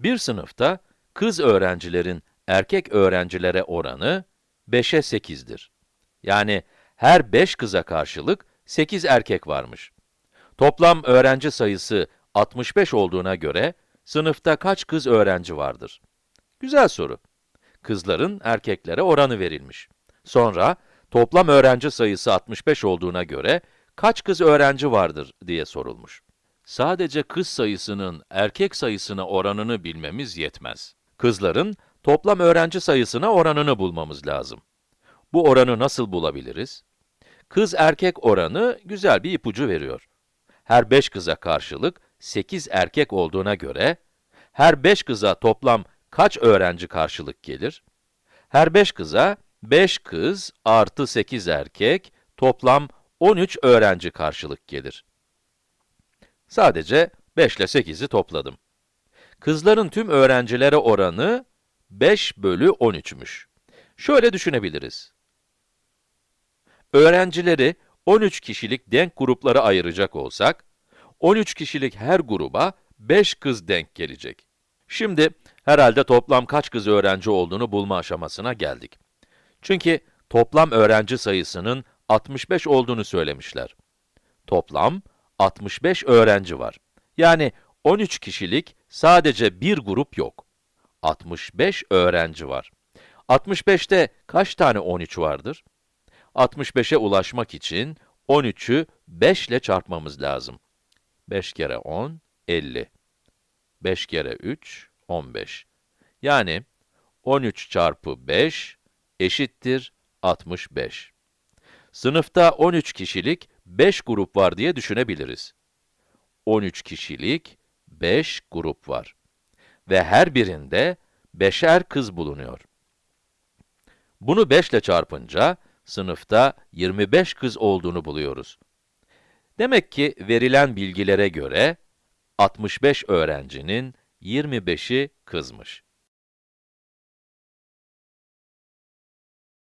Bir sınıfta kız öğrencilerin erkek öğrencilere oranı 5'e 8'dir. Yani her 5 kıza karşılık 8 erkek varmış. Toplam öğrenci sayısı 65 olduğuna göre sınıfta kaç kız öğrenci vardır? Güzel soru. Kızların erkeklere oranı verilmiş. Sonra toplam öğrenci sayısı 65 olduğuna göre kaç kız öğrenci vardır diye sorulmuş. Sadece kız sayısının erkek sayısına oranını bilmemiz yetmez. Kızların toplam öğrenci sayısına oranını bulmamız lazım. Bu oranı nasıl bulabiliriz? Kız erkek oranı güzel bir ipucu veriyor. Her 5 kıza karşılık 8 erkek olduğuna göre, her 5 kıza toplam kaç öğrenci karşılık gelir? Her 5 kıza 5 kız artı 8 erkek toplam 13 öğrenci karşılık gelir. Sadece 5 ile 8'i topladım. Kızların tüm öğrencilere oranı 5 bölü 13'müş. Şöyle düşünebiliriz. Öğrencileri 13 kişilik denk gruplara ayıracak olsak, 13 kişilik her gruba 5 kız denk gelecek. Şimdi herhalde toplam kaç kız öğrenci olduğunu bulma aşamasına geldik. Çünkü toplam öğrenci sayısının 65 olduğunu söylemişler. Toplam 65 öğrenci var. Yani 13 kişilik sadece bir grup yok. 65 öğrenci var. 65'te kaç tane 13 vardır? 65'e ulaşmak için 13'ü 5 ile çarpmamız lazım. 5 kere 10, 50. 5 kere 3, 15. Yani 13 çarpı 5 eşittir 65. Sınıfta 13 kişilik 5 grup var diye düşünebiliriz. 13 kişilik 5 grup var. Ve her birinde beşer kız bulunuyor. Bunu 5 ile çarpınca, sınıfta 25 kız olduğunu buluyoruz. Demek ki verilen bilgilere göre, 65 öğrencinin 25'i kızmış.